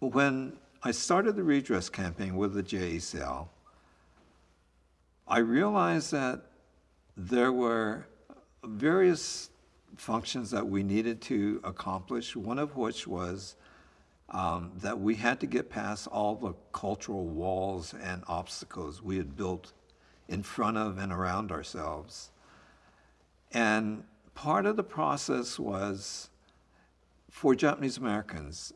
when I started the redress campaign with the JACL, I realized that there were various functions that we needed to accomplish, one of which was um, that we had to get past all the cultural walls and obstacles we had built in front of and around ourselves. And part of the process was for Japanese Americans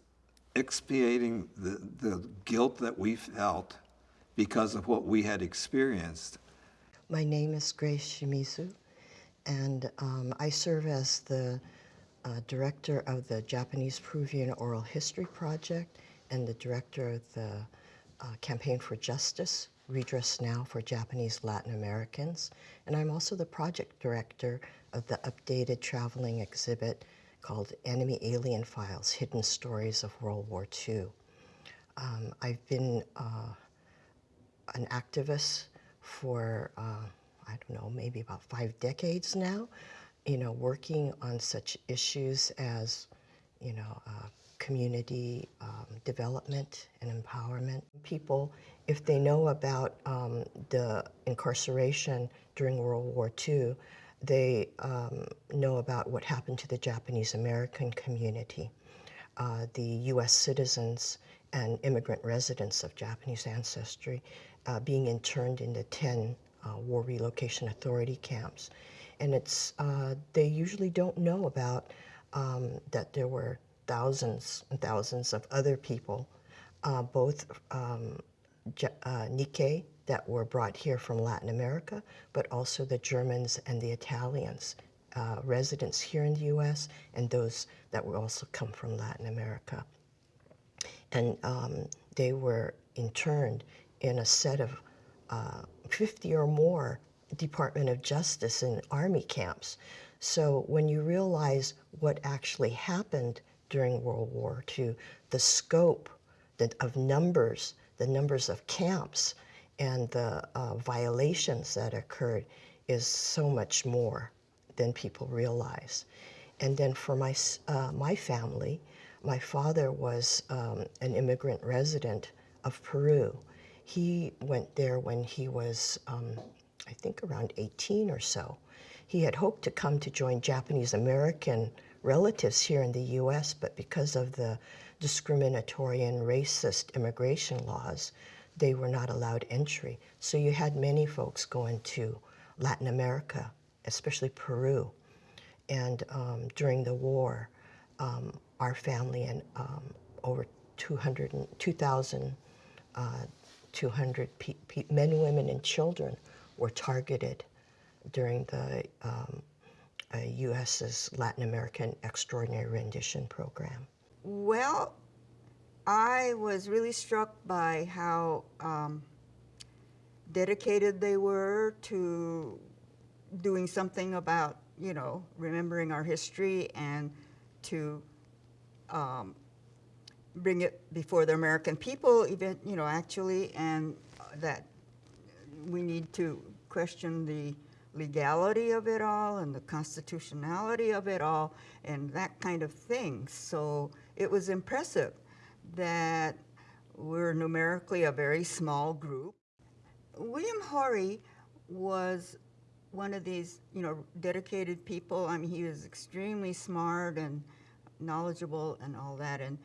expiating the, the guilt that we felt because of what we had experienced. My name is Grace Shimizu, and um, I serve as the uh, director of the Japanese Peruvian Oral History Project and the director of the uh, Campaign for Justice, Redress Now for Japanese Latin Americans. And I'm also the project director of the updated traveling exhibit called Enemy Alien Files, Hidden Stories of World War II. Um, I've been uh, an activist for, uh, I don't know, maybe about five decades now, you know, working on such issues as, you know, uh, community um, development and empowerment. People, if they know about um, the incarceration during World War II, they um, know about what happened to the Japanese American community, uh, the U.S. citizens and immigrant residents of Japanese ancestry uh, being interned in the 10 uh, War Relocation Authority camps. And it's, uh, they usually don't know about um, that there were thousands and thousands of other people, uh, both um, uh, Nikkei that were brought here from Latin America, but also the Germans and the Italians, uh, residents here in the U.S., and those that were also come from Latin America. And um, they were interned in a set of uh, 50 or more Department of Justice and Army camps. So when you realize what actually happened during World War II, the scope of numbers, the numbers of camps, and the uh, violations that occurred is so much more than people realize. And then for my, uh, my family, my father was um, an immigrant resident of Peru. He went there when he was, um, I think, around 18 or so. He had hoped to come to join Japanese American relatives here in the U.S., but because of the discriminatory and racist immigration laws, they were not allowed entry. So you had many folks going to Latin America, especially Peru. And um, during the war, um, our family and um, over 200, 2,200 uh, men, women, and children were targeted during the um, uh, U.S.'s Latin American Extraordinary Rendition Program. Well, I was really struck by how um, dedicated they were to doing something about, you know, remembering our history and to um, bring it before the American people, even, you know, actually, and that we need to question the legality of it all and the constitutionality of it all and that kind of thing. So it was impressive that we're numerically a very small group. William Hohri was one of these, you know, dedicated people. I mean, he was extremely smart and knowledgeable and all that. And,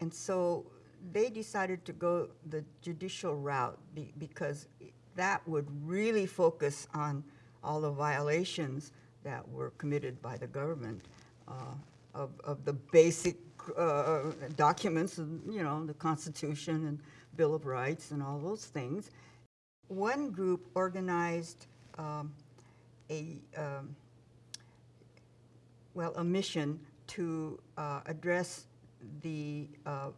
and so they decided to go the judicial route be, because that would really focus on all the violations that were committed by the government uh, of, of the basic uh, documents, you know, the Constitution and Bill of Rights and all those things. One group organized um, a, um, well, a mission to uh, address the uh,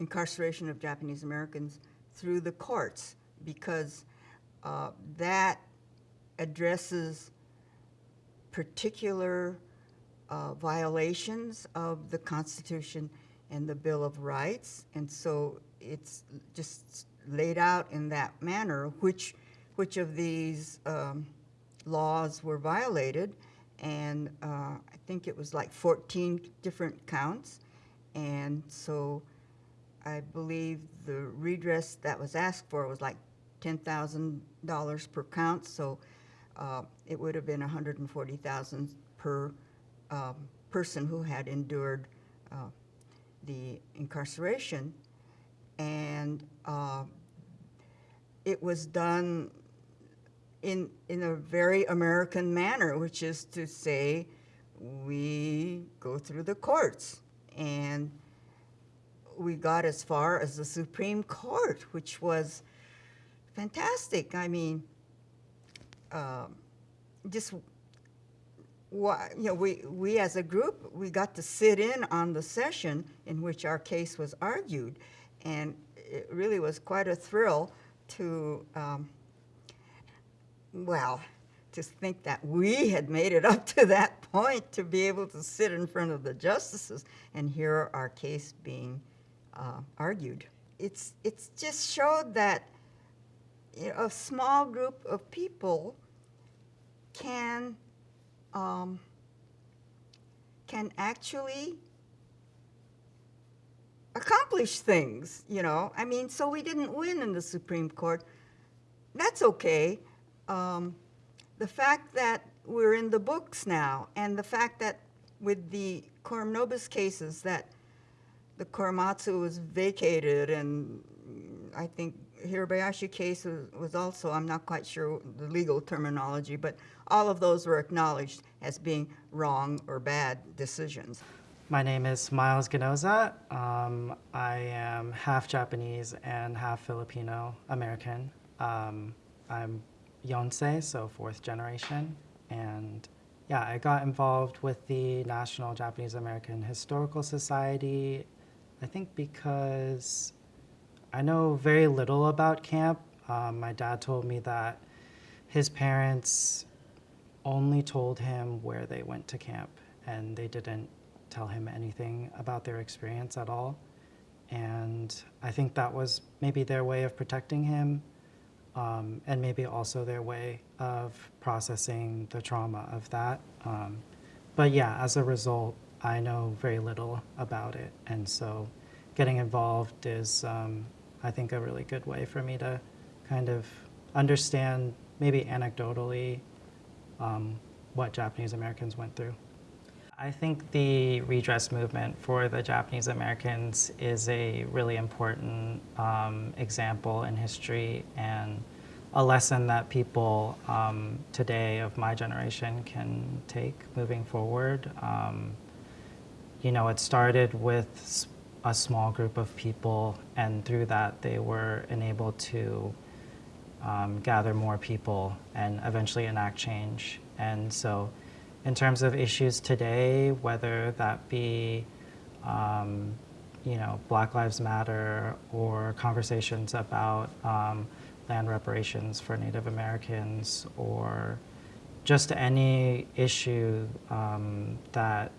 incarceration of Japanese Americans through the courts because uh, that addresses particular uh, violations of the Constitution and the Bill of Rights. And so it's just laid out in that manner which, which of these um, laws were violated. And uh, I think it was like 14 different counts. And so I believe the redress that was asked for was like $10,000 per count, so uh, it would have been 140,000 per um, person who had endured uh, the incarceration. And uh, it was done in, in a very American manner, which is to say, we go through the courts. And we got as far as the Supreme Court, which was fantastic. I mean, um, just you know, we, we as a group, we got to sit in on the session in which our case was argued. And it really was quite a thrill to, um, well, to think that we had made it up to that point to be able to sit in front of the justices and hear our case being uh, argued. It's, it's just showed that you know, a small group of people can um, can actually accomplish things, you know. I mean, so we didn't win in the Supreme Court. That's okay. Um, the fact that we're in the books now, and the fact that with the Coram Nobis cases that the Korematsu was vacated, and I think Hirabayashi case was, was also, I'm not quite sure the legal terminology, but all of those were acknowledged as being wrong or bad decisions. My name is Miles Ganoza. Um, I am half Japanese and half Filipino American. Um, I'm Yonsei, so fourth generation. And yeah, I got involved with the National Japanese American Historical Society, I think because I know very little about camp. Um, my dad told me that his parents only told him where they went to camp and they didn't tell him anything about their experience at all. And I think that was maybe their way of protecting him um, and maybe also their way of processing the trauma of that. Um, but yeah, as a result, I know very little about it. And so getting involved is, um, I think, a really good way for me to kind of understand, maybe anecdotally, um, what Japanese Americans went through. I think the redress movement for the Japanese Americans is a really important um, example in history and a lesson that people um, today of my generation can take moving forward. Um, you know, it started with a small group of people, and through that, they were enabled to um, gather more people and eventually enact change. And so, in terms of issues today, whether that be um, you know, Black Lives Matter or conversations about um, land reparations for Native Americans or just any issue um, that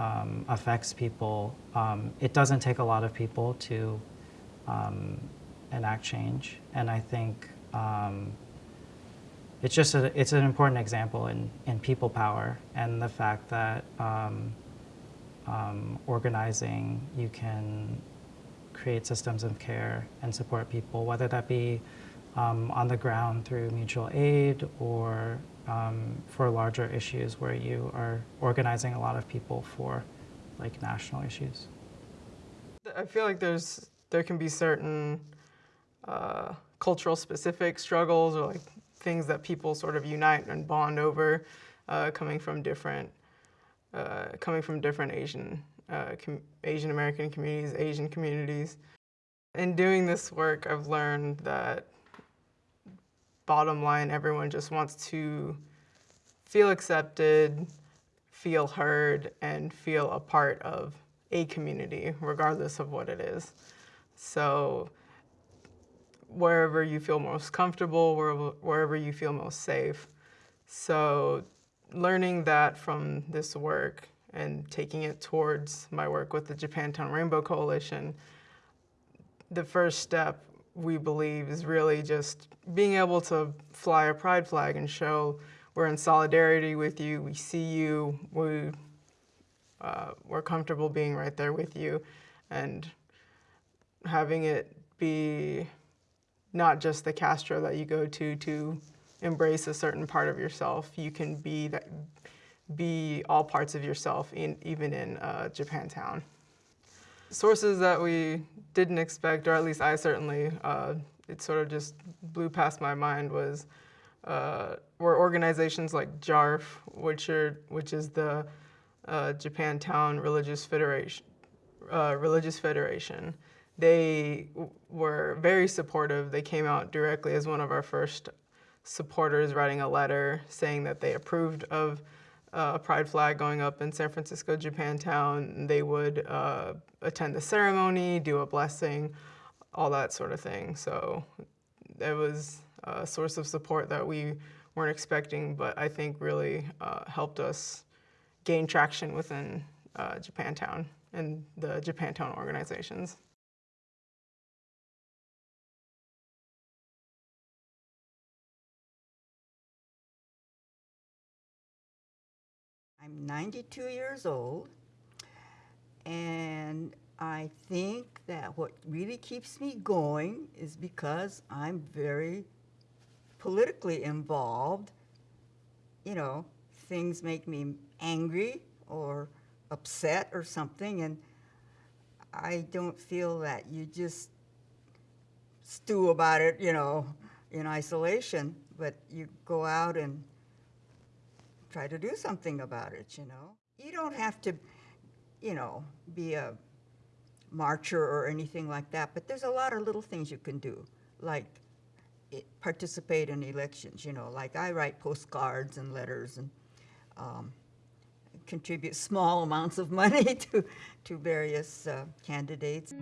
um, affects people, um, it doesn't take a lot of people to um, enact change. And I think um, it's just a, it's an important example in, in people power and the fact that um, um, organizing, you can create systems of care and support people, whether that be on the ground through mutual aid or um, for larger issues where you are organizing a lot of people for like national issues. I feel like there's there can be certain uh, cultural specific struggles or like things that people sort of unite and bond over, uh, coming from different uh, coming from different Asian uh, Asian American communities, Asian communities. In doing this work, I've learned that bottom line, everyone just wants to feel accepted, feel heard, and feel a part of a community, regardless of what it is. So wherever you feel most comfortable, wherever, you feel most safe. So learning that from this work and taking it towards my work with the Japantown Rainbow Coalition, the first step we believe is really just being able to fly a pride flag and show we're in solidarity with you, we see you, we uh, we're comfortable being right there with you, and having it be not just the Castro that you go to to embrace a certain part of yourself. You can be that, be all parts of yourself, in, even in uh, Japantown. Sources that we didn't expect, or at least I certainly, uh, it sort of just blew past my mind, was uh, were organizations like JARF, which are which is the uh, Japantown Religious Federation, uh, Religious Federation. They were very supportive. They came out directly as one of our first supporters, writing a letter saying that they approved of uh, a pride flag going up in San Francisco, Japantown. They would uh, attend the ceremony, do a blessing, all that sort of thing. So it was a source of support that we weren't expecting, but I think really uh, helped us gain traction within uh, Japantown and the Japantown organizations. I'm 92 years old, and I think that what really keeps me going is because I'm very politically involved. You know, things make me angry or upset or something, and I don't feel that you just stew about it, you know, in isolation, but you go out and try to do something about it, you know. You don't have to, you know, be a marcher or anything like that, but there's a lot of little things you can do, like it, participate in elections, you know, like I write postcards and letters and um, contribute small amounts of money to, to various uh, candidates.